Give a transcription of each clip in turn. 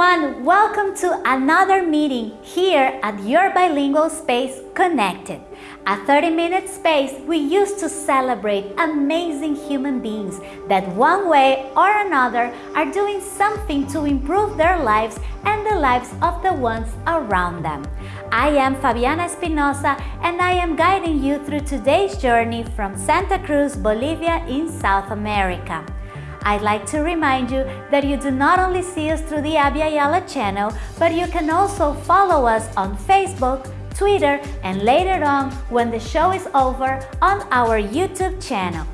everyone, welcome to another meeting here at your bilingual space Connected, a 30 minute space we use to celebrate amazing human beings that one way or another are doing something to improve their lives and the lives of the ones around them. I am Fabiana Espinosa and I am guiding you through today's journey from Santa Cruz, Bolivia in South America. I'd like to remind you that you do not only see us through the Abya Yala channel, but you can also follow us on Facebook, Twitter, and later on, when the show is over, on our YouTube channel.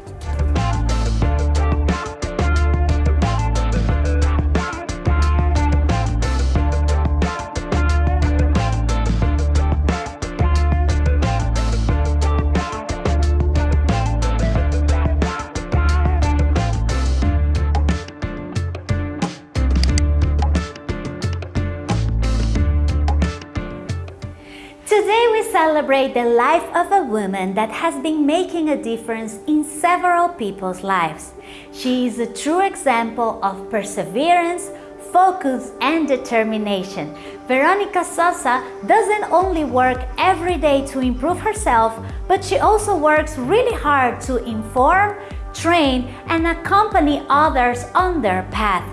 Celebrate the life of a woman that has been making a difference in several people's lives. She is a true example of perseverance, focus and determination. Veronica Sosa doesn't only work every day to improve herself, but she also works really hard to inform, train and accompany others on their path.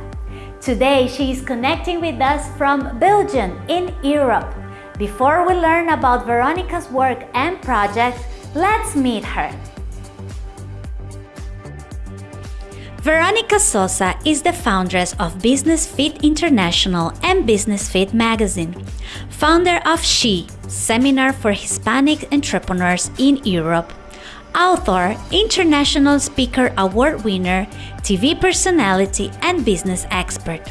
Today she is connecting with us from Belgium in Europe. Before we learn about Veronica's work and projects, let's meet her. Veronica Sosa is the foundress of Business Fit International and Business Fit magazine, founder of SHE, Seminar for Hispanic Entrepreneurs in Europe, author, international speaker award winner, TV personality, and business expert.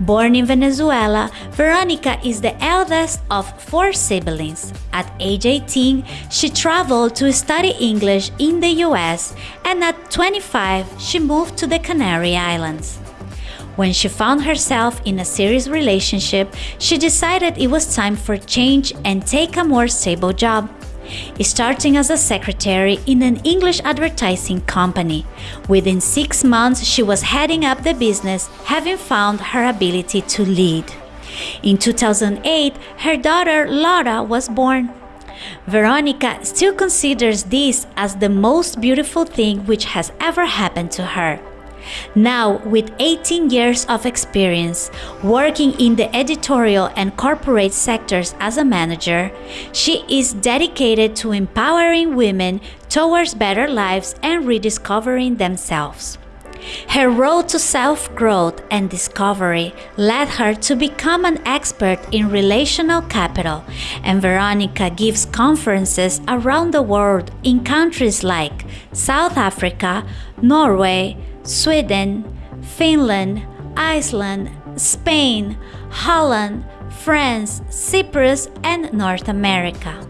Born in Venezuela, Veronica is the eldest of four siblings. At age 18, she traveled to study English in the US and at 25, she moved to the Canary Islands. When she found herself in a serious relationship, she decided it was time for change and take a more stable job starting as a secretary in an English advertising company. Within six months, she was heading up the business, having found her ability to lead. In 2008, her daughter Laura was born. Veronica still considers this as the most beautiful thing which has ever happened to her. Now, with 18 years of experience working in the editorial and corporate sectors as a manager, she is dedicated to empowering women towards better lives and rediscovering themselves. Her road to self growth and discovery led her to become an expert in relational capital, and Veronica gives conferences around the world in countries like South Africa, Norway, Sweden, Finland, Iceland, Spain, Holland, France, Cyprus, and North America.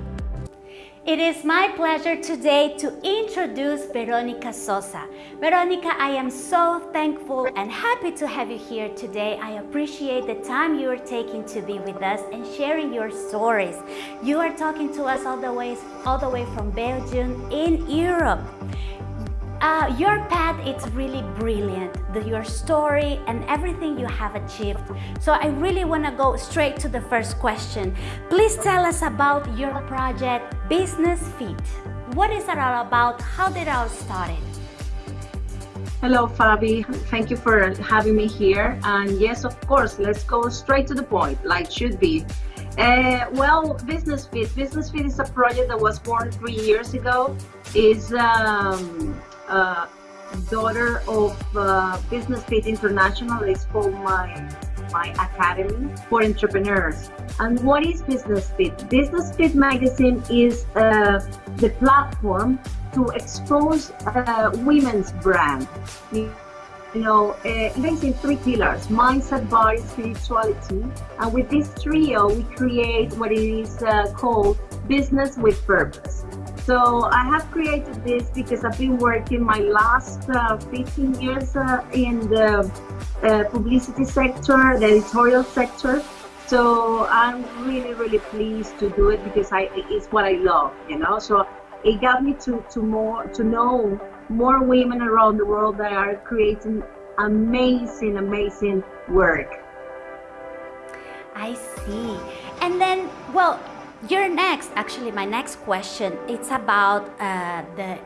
It is my pleasure today to introduce Veronica Sosa. Veronica, I am so thankful and happy to have you here today. I appreciate the time you are taking to be with us and sharing your stories. You are talking to us all the way, all the way from Belgium in Europe. Uh, your path is really brilliant, the, your story and everything you have achieved. So I really want to go straight to the first question. Please tell us about your project, Business Fit. What is it all about? How did it all started? Hello, Fabi. Thank you for having me here. And yes, of course, let's go straight to the point, like should be. Uh, well, Business Fit. Business Fit is a project that was born three years ago. Is um, uh, daughter of uh, Business Fit International. It's called my my academy for entrepreneurs. And what is Business Fit? Business Fit magazine is uh, the platform to expose uh, women's brand. You know, uh, it is in three pillars, mindset, body, spirituality. And with this trio, we create what is uh, called business with purpose. So I have created this because I've been working my last uh, 15 years uh, in the uh, publicity sector, the editorial sector. So I'm really, really pleased to do it because I, it's what I love, you know. So it got me to, to more to know more women around the world that are creating amazing, amazing work. I see. And then, well, your next, actually, my next question, it's about uh, the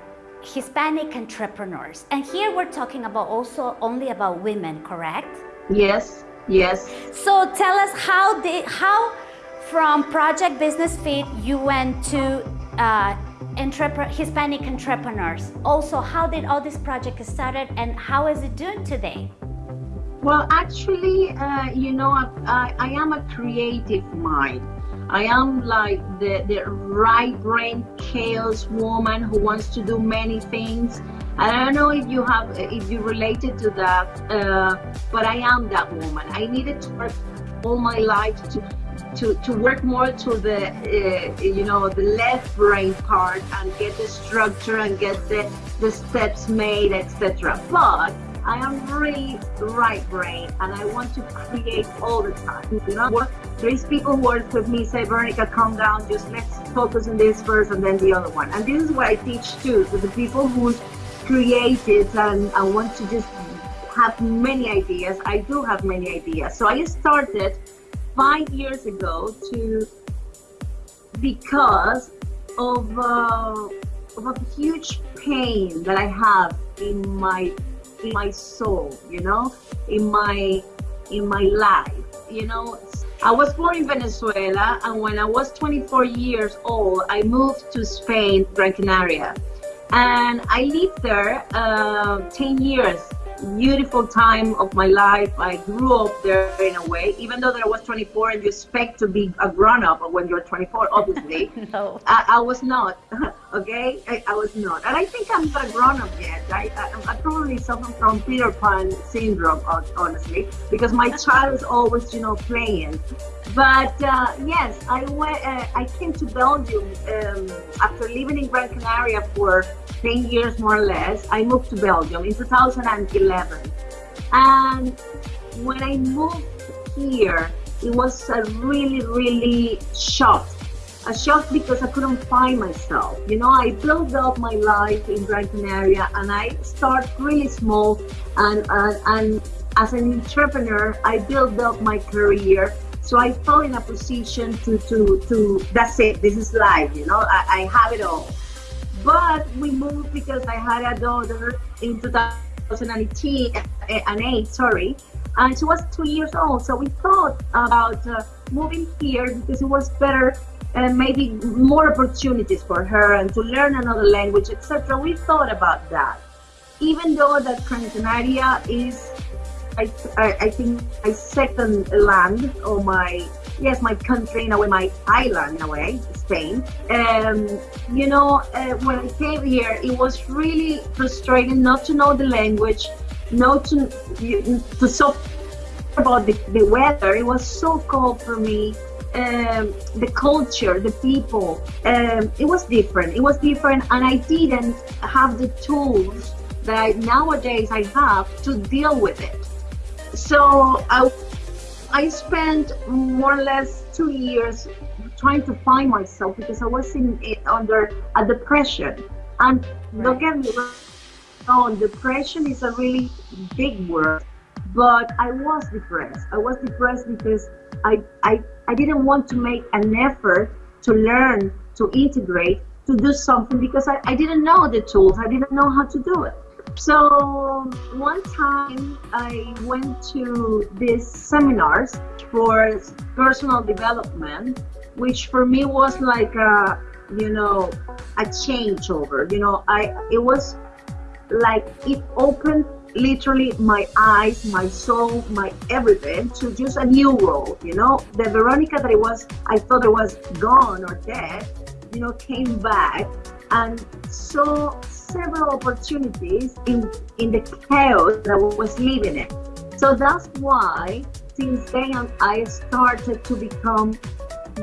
Hispanic entrepreneurs. And here we're talking about also only about women, correct? Yes, yes. So tell us how did how from Project Business Fit you went to uh, entrep Hispanic entrepreneurs. Also, how did all this project started and how is it doing today? Well, actually, uh, you know, I, I am a creative mind. I am like the, the right brain chaos woman who wants to do many things. And I don't know if you have, if you related to that, uh, but I am that woman. I needed to work all my life to to, to work more to the uh, you know the left brain part and get the structure and get the, the steps made etc but I am really right brain and I want to create all the time. You know, there is people who work with me say, Veronica, calm down, just let's focus on this first and then the other one. And this is what I teach too, to the people who created and, and want to just have many ideas. I do have many ideas. So I started five years ago to because of, uh, of a huge pain that I have in my in my soul, you know, in my in my life. You know, I was born in Venezuela, and when I was 24 years old, I moved to Spain, Gran Canaria, and I lived there uh, 10 years beautiful time of my life. I grew up there in a way, even though that I was 24 and you expect to be a grown up when you're 24, obviously. no. I, I, was not, okay? I, I, was not. And I think I'm not a grown up yet. I, I, I probably suffer from Peter Pan syndrome, honestly, because my child is always, you know, playing. But uh, yes, I went. Uh, I came to Belgium um, after living in Gran Canaria for 10 years more or less. I moved to Belgium in 2011, and when I moved here, it was a really, really shock. A shock because I couldn't find myself. You know, I built up my life in Gran Canaria, and I start really small, and and, and as an entrepreneur, I built up my career so I felt in a position to, to, to that's it, this is life, you know, I, I have it all. But we moved because I had a daughter in 2018, an eight, sorry, and she was two years old. So we thought about uh, moving here because it was better and uh, maybe more opportunities for her and to learn another language, etc. We thought about that. Even though that Canaria is I, I, I think my second land or my yes my country in a way my island in a way Spain. Um, you know uh, when I came here it was really frustrating not to know the language not to to so about the, the weather. It was so cold for me. Um, the culture the people um, it was different. It was different and I didn't have the tools that I, nowadays I have to deal with it. So I, I spent more or less two years trying to find myself because I was in under a depression. And right. don't get me wrong, depression is a really big word, but I was depressed. I was depressed because I, I, I didn't want to make an effort to learn, to integrate, to do something because I, I didn't know the tools. I didn't know how to do it. So one time I went to these seminars for personal development, which for me was like a, you know, a changeover. You know, I it was like it opened literally my eyes, my soul, my everything to just a new world. You know, the Veronica that it was, I thought it was gone or dead, you know, came back and saw several opportunities in, in the chaos that I was living in. So that's why since then I started to become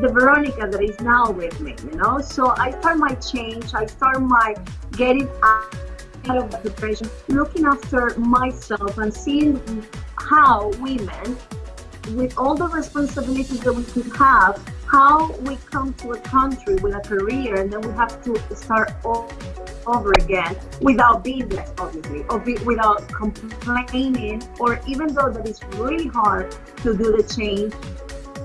the Veronica that is now with me, you know? So I start my change, I start my getting out of depression, looking after myself and seeing how women, with all the responsibilities that we could have, how we come to a country with a career and then we have to start over again without being there, obviously, or be, without complaining, or even though that it's really hard to do the change,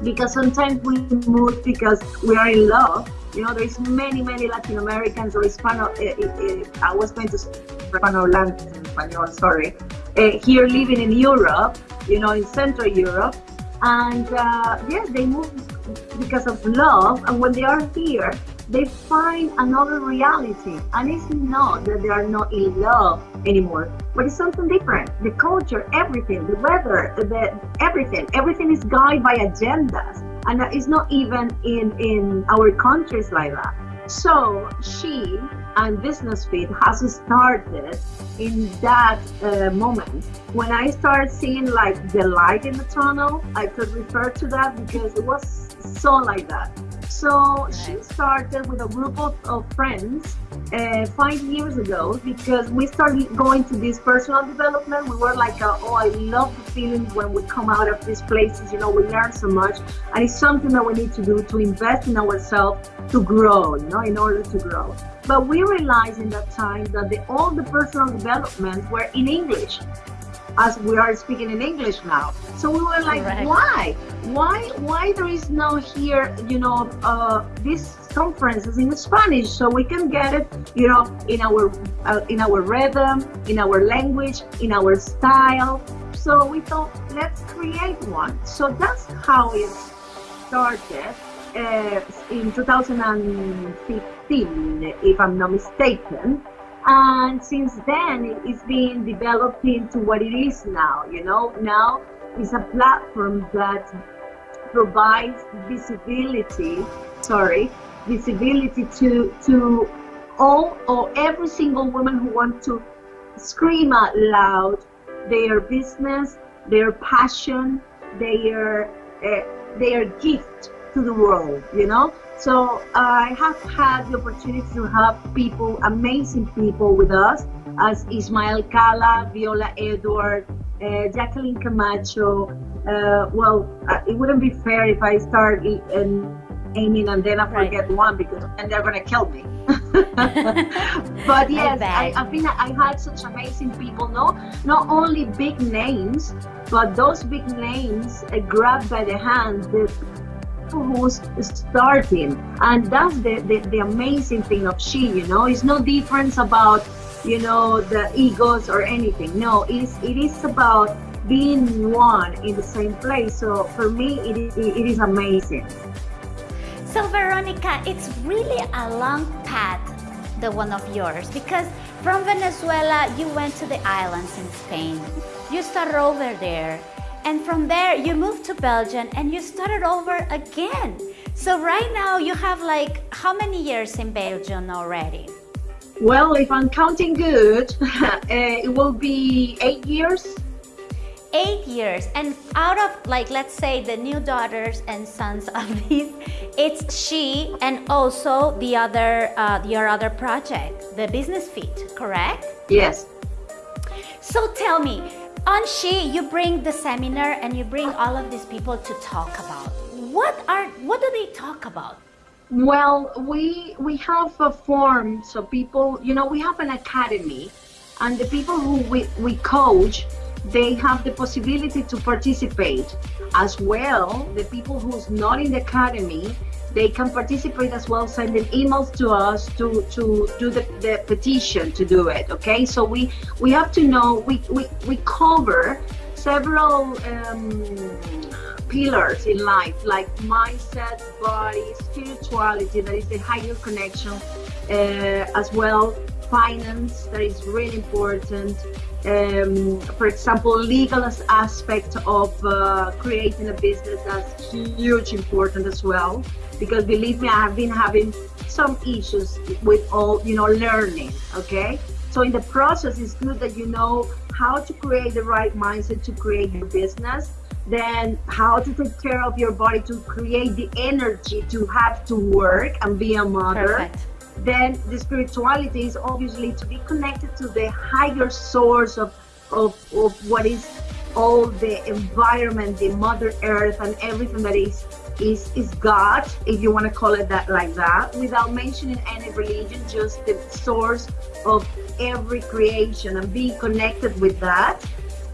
because sometimes we move because we are in love. You know, there's many, many Latin Americans or Hispano. Uh, uh, I was going to Hispano sorry, uh, here living in Europe. You know, in Central Europe, and uh, yes, they move because of love. And when they are here, they find another reality. And it's not that they are not in love anymore, but it's something different. The culture, everything, the weather, the everything, everything is guided by agendas. And it's not even in, in our countries like that. So she and Business Fit has started in that uh, moment. When I started seeing like the light in the tunnel, I could refer to that because it was so like that. So she started with a group of, of friends uh, five years ago because we started going to this personal development. We were like, uh, oh, I love the feeling when we come out of these places. You know, we learn so much, and it's something that we need to do to invest in ourselves to grow. You know, in order to grow. But we realized in that time that the, all the personal developments were in English as we are speaking in English now. So we were like, Correct. why? Why why there is no here, you know, uh, this conferences in Spanish so we can get it, you know, in our uh, in our rhythm, in our language, in our style. So we thought, let's create one. So that's how it started uh, in 2015, if I'm not mistaken and since then it's been developed into what it is now you know? Now it's a platform that provides visibility sorry visibility to to all or every single woman who wants to scream out loud their business their passion their uh, their gift to the world you know so I have had the opportunity to have people, amazing people with us, as Ismael Cala, Viola Edward, uh, Jacqueline Camacho. Uh, well, uh, it wouldn't be fair if I start aiming and then I forget right. one because and they're gonna kill me. but yes, I, I think I had such amazing people. No, not only big names, but those big names uh, grabbed by the hand. The, who's starting. And that's the, the, the amazing thing of she you know? It's no difference about you know the egos or anything. No it is it is about being one in the same place. So for me it is, it is amazing. So veronica it's really a long path the one of yours because from venezuela you went to the islands in spain. You started over there and from there, you moved to Belgium and you started over again. So right now you have like, how many years in Belgium already? Well, if I'm counting good, uh, it will be eight years. Eight years. And out of like, let's say the new daughters and sons of these, it's she and also the other, uh, your other project, the Business Fit, correct? Yes. So tell me, on She, you bring the seminar and you bring all of these people to talk about. What are what do they talk about? Well, we we have a form so people, you know, we have an academy and the people who we, we coach, they have the possibility to participate. As well, the people who's not in the academy, they can participate as well, sending emails to us to, to do the, the petition to do it. Okay, so we, we have to know, we, we, we cover several um, pillars in life like mindset, body, spirituality, that is the higher connection, uh, as well, finance, that is really important. Um, for example, legal aspect of uh, creating a business, that's huge important as well because believe me, I have been having some issues with all, you know, learning, okay? So in the process, it's good that you know how to create the right mindset to create your business, then how to take care of your body to create the energy to have to work and be a mother. Perfect. Then the spirituality is obviously to be connected to the higher source of, of, of what is all the environment, the mother earth and everything that is is, is God, if you want to call it that like that, without mentioning any religion, just the source of every creation and being connected with that.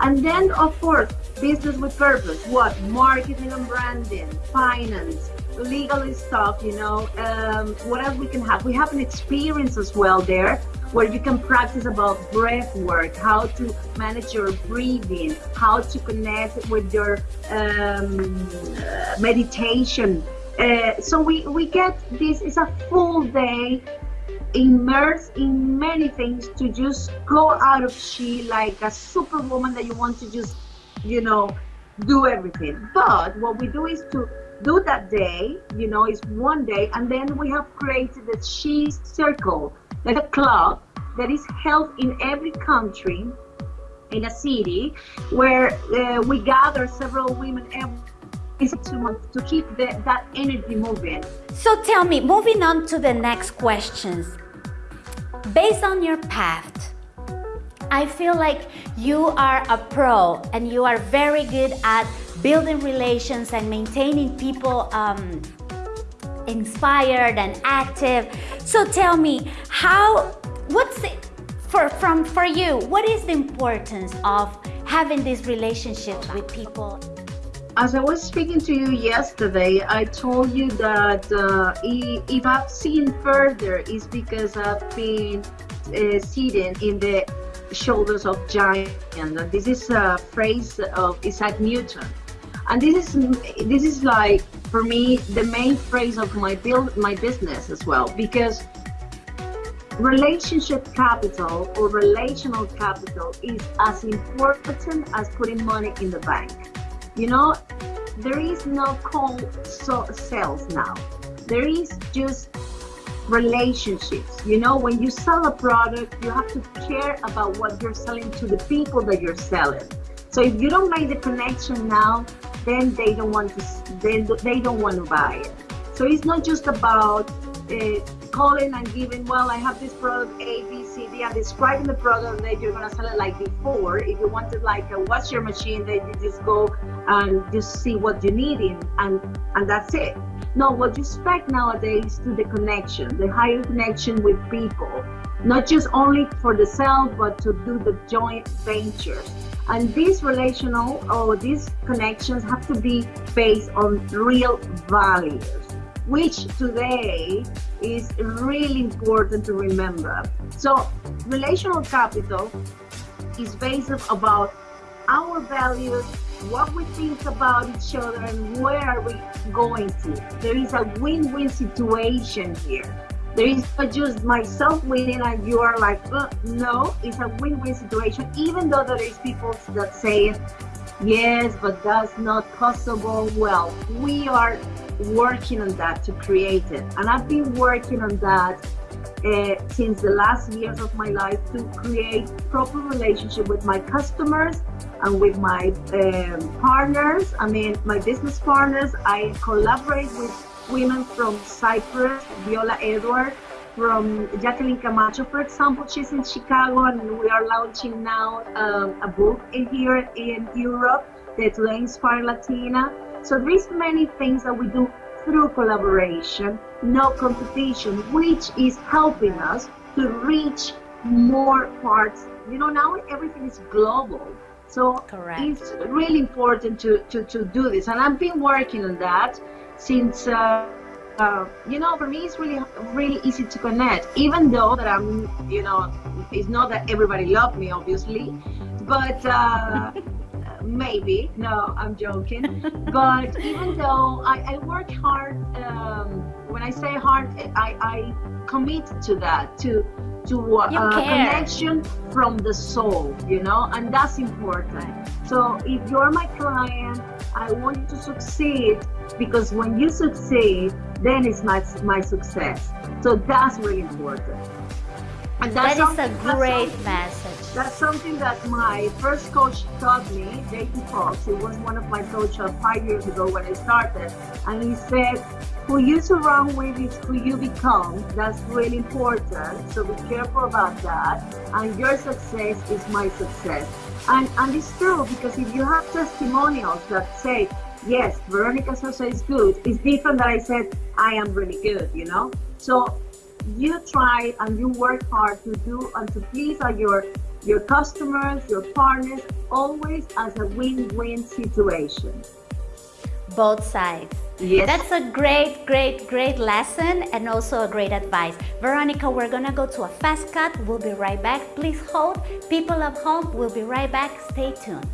And then, of course, business with purpose. What? Marketing and branding, finance, legal stuff, you know. Um, what else we can have? We have an experience as well there where you can practice about breath work, how to manage your breathing, how to connect with your um, uh, meditation. Uh, so we, we get this, it's a full day immersed in many things to just go out of she like a superwoman that you want to just, you know, do everything. But what we do is to do that day, you know, is one day, and then we have created a she circle, like a club that is held in every country, in a city, where uh, we gather several women every two months to keep the, that energy moving. So tell me, moving on to the next questions. Based on your path, I feel like you are a pro and you are very good at building relations and maintaining people um, inspired and active. So tell me, how, what's it, for, from, for you, what is the importance of having these relationships with people? As I was speaking to you yesterday, I told you that uh, if I've seen further, is because I've been uh, sitting in the shoulders of giants. And this is a phrase of Isaac Newton. And this is this is like for me the main phrase of my build my business as well because relationship capital or relational capital is as important as putting money in the bank. You know, there is no cold so sales now. There is just relationships. You know, when you sell a product, you have to care about what you're selling to the people that you're selling. So if you don't make the connection now, then they don't want to they, they don't want to buy it. So it's not just about uh, calling and giving, well, I have this product A, B, C, D, and describing the product that you're gonna sell it like before. If you wanted like a wash your machine, then you just go and just see what you need in and and that's it. No, what you expect nowadays to the connection, the higher connection with people, not just only for the self, but to do the joint ventures. And these relational or these connections have to be based on real values which today is really important to remember. So relational capital is based about our values, what we think about each other and where are we going to. There is a win-win situation here. There is not just myself winning and you are like, uh, no, it's a win-win situation, even though there is people that say, yes, but that's not possible. Well, we are working on that to create it. And I've been working on that uh, since the last years of my life to create proper relationship with my customers and with my um, partners. I mean, my business partners. I collaborate with women from Cyprus, Viola Edward, from Jacqueline Camacho, for example. She's in Chicago, and we are launching now um, a book in here in Europe, the Today Inspire Latina. So there's many things that we do through collaboration, no competition, which is helping us to reach more parts. You know, now everything is global. So Correct. it's really important to, to, to do this. And I've been working on that since, uh, uh, you know, for me, it's really, really easy to connect, even though that I'm, you know, it's not that everybody loves me, obviously, but uh, maybe. No i'm joking. But even though i, I work hard um, when i say hard i, I commit to that to to uh, a connection from the soul you know and that's important. So if you're my client i want you to succeed because when you succeed then it's my, my success so that's really important and that's that is a great message that's something that my first coach taught me, Dayton Fox. He was one of my coaches five years ago when I started. And he said, who you surround with is who you become. That's really important. So be careful about that. And your success is my success. And, and it's true because if you have testimonials that say, yes, Veronica Sosa is good, it's different that I said, I am really good, you know? So you try and you work hard to do and to please your your customers, your partners, always as a win-win situation. Both sides. Yes. That's a great, great, great lesson and also a great advice. Veronica, we're gonna go to a fast cut. We'll be right back. Please hold. People at home, we'll be right back. Stay tuned.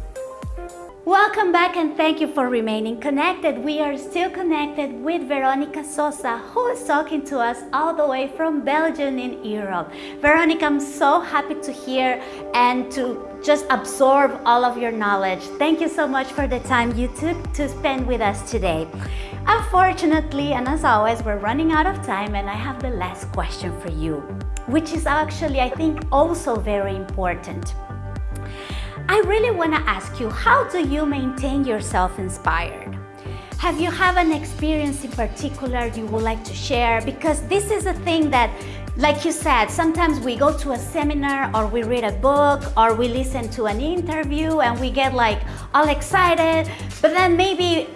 Welcome back and thank you for remaining connected. We are still connected with Veronica Sosa, who is talking to us all the way from Belgium in Europe. Veronica, I'm so happy to hear and to just absorb all of your knowledge. Thank you so much for the time you took to spend with us today. Unfortunately, and as always, we're running out of time and I have the last question for you, which is actually, I think, also very important. I really want to ask you, how do you maintain yourself inspired? Have you have an experience in particular you would like to share? Because this is a thing that, like you said, sometimes we go to a seminar or we read a book or we listen to an interview and we get like all excited, but then maybe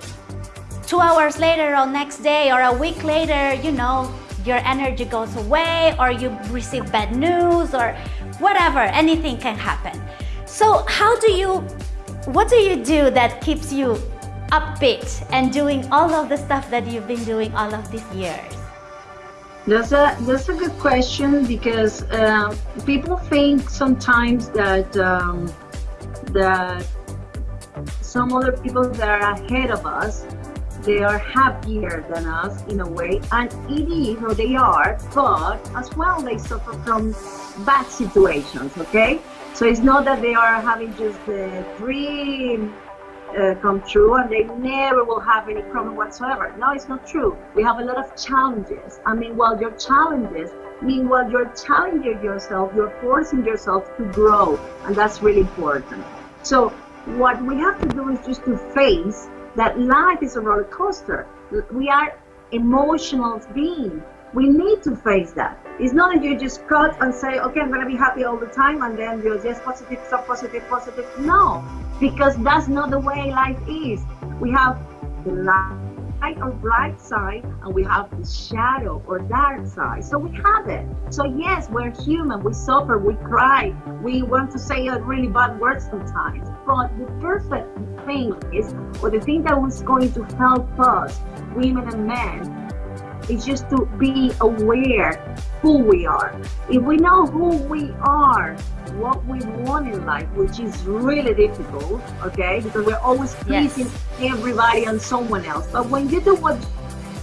two hours later or next day or a week later, you know, your energy goes away or you receive bad news or whatever, anything can happen. So how do you, what do you do that keeps you upbeat and doing all of the stuff that you've been doing all of these years? That's a that's a good question because uh, people think sometimes that um, that some other people that are ahead of us they are happier than us in a way and it is or they are but as well they suffer from bad situations okay so it's not that they are having just the dream uh, come true and they never will have any problem whatsoever. No, it's not true. We have a lot of challenges. I mean, while your challenges, meanwhile you're challenging yourself, you're forcing yourself to grow, and that's really important. So what we have to do is just to face that life is a roller coaster. We are emotional beings we need to face that. It's not that you just cut and say, okay, I'm going to be happy all the time, and then you're just positive, so positive, positive. No, because that's not the way life is. We have the light or bright side, and we have the shadow or dark side. So we have it. So yes, we're human. We suffer. We cry. We want to say a really bad word sometimes. But the perfect thing is, or the thing that was going to help us, women and men, it's just to be aware who we are. If we know who we are, what we want in life, which is really difficult, okay, because we're always pleasing yes. everybody and someone else. But when you do what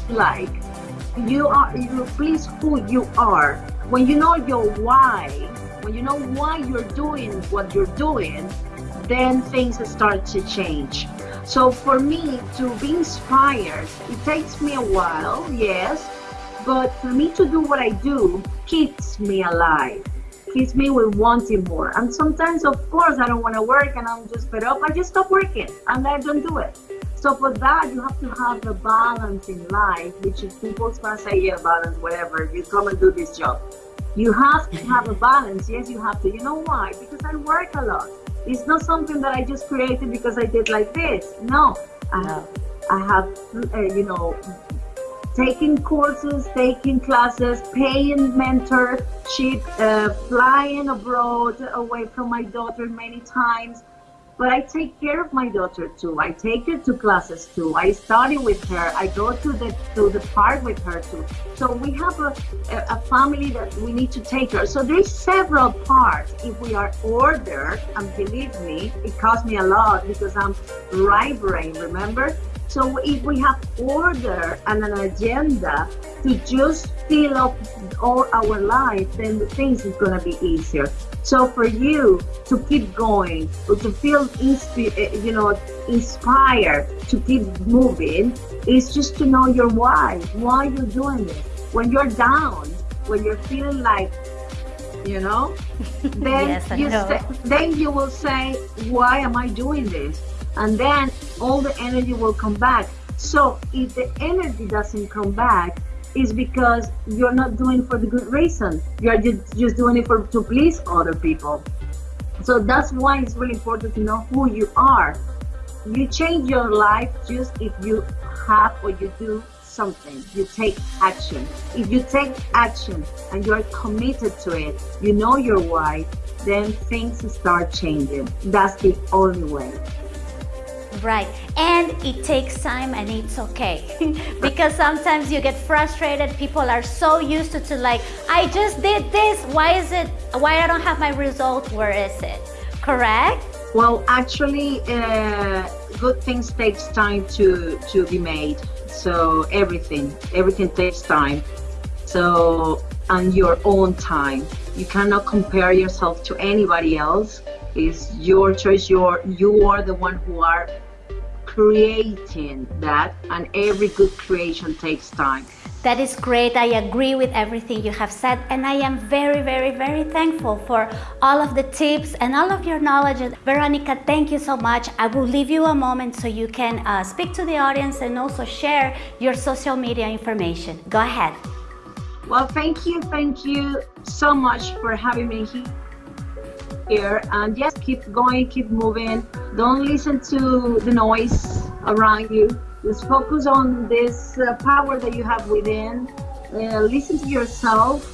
you like, you are you please who you are. When you know your why, when you know why you're doing what you're doing, then things start to change. So for me to be inspired, it takes me a while, yes, but for me to do what I do keeps me alive, keeps me with wanting more. And sometimes, of course, I don't want to work and I'm just fed up. I just stop working and I don't do it. So for that, you have to have a balance in life, which is people's gonna say, yeah, balance, whatever. You come and do this job. You have to have a balance. Yes, you have to. You know why? Because I work a lot. It's not something that I just created because I did like this. No, I have, I have, uh, you know, taking courses, taking classes, paying mentorship, uh, flying abroad away from my daughter many times, but I take care of my daughter too. I take her to classes too. I study with her. I go to the to the park with her too. So we have a, a, family that we need to take her. So there's several parts. If we are ordered, and believe me, it costs me a lot because I'm right brain, remember? So if we have order and an agenda to just fill up all our life, then the things is gonna be easier. So for you to keep going, or to feel eh, you know inspired to keep moving, is just to know your why. Why you're doing this. When you're down, when you're feeling like, you know, then yes, you know. Then you will say, why am I doing this? And then all the energy will come back. So if the energy doesn't come back, is because you're not doing for the good reason. You're just, just doing it for to please other people. So that's why it's really important to know who you are. You change your life just if you have or you do something. You take action. If you take action and you're committed to it, you know your why, then things start changing. That's the only way. Right. And it takes time and it's okay. because sometimes you get frustrated. People are so used to, to like, I just did this. Why is it, why I don't have my result? Where is it? Correct? Well, actually, uh, good things takes time to, to be made. So everything, everything takes time. So, on your own time. You cannot compare yourself to anybody else. It's your choice. You're, you are the one who are creating that and every good creation takes time. That is great. I agree with everything you have said and I am very, very, very thankful for all of the tips and all of your knowledge. Veronica, thank you so much. I will leave you a moment so you can uh, speak to the audience and also share your social media information. Go ahead. Well, thank you. Thank you so much for having me here. Here and just keep going, keep moving. Don't listen to the noise around you. Just focus on this uh, power that you have within. Uh, listen to yourself.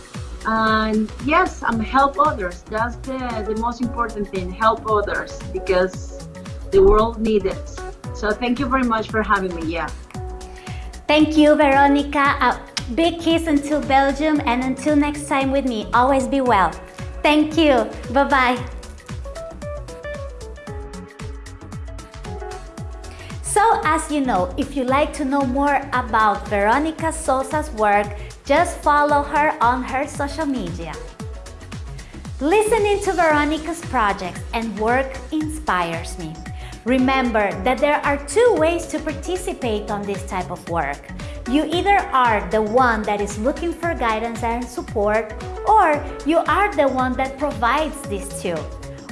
And yes, and help others. That's the, the most important thing. Help others because the world needs it. So thank you very much for having me. Yeah. Thank you, Veronica. A Big kiss until Belgium and until next time with me. Always be well. Thank you. Bye-bye. So as you know, if you like to know more about Veronica Sosa's work, just follow her on her social media. Listening to Veronica's projects and work inspires me. Remember that there are two ways to participate on this type of work. You either are the one that is looking for guidance and support, or you are the one that provides these two.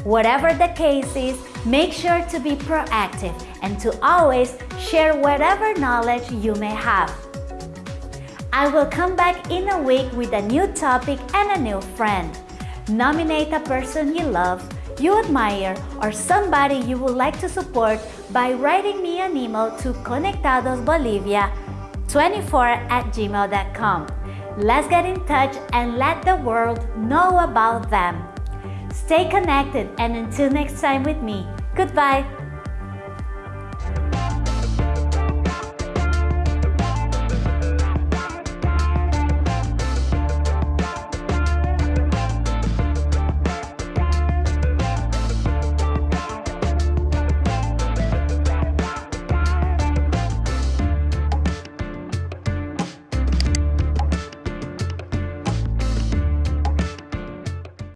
Whatever the case is, make sure to be proactive and to always share whatever knowledge you may have. I will come back in a week with a new topic and a new friend. Nominate a person you love, you admire, or somebody you would like to support by writing me an email to conectadosbolivia 24 at gmail.com. Let's get in touch and let the world know about them. Stay connected and until next time with me, goodbye.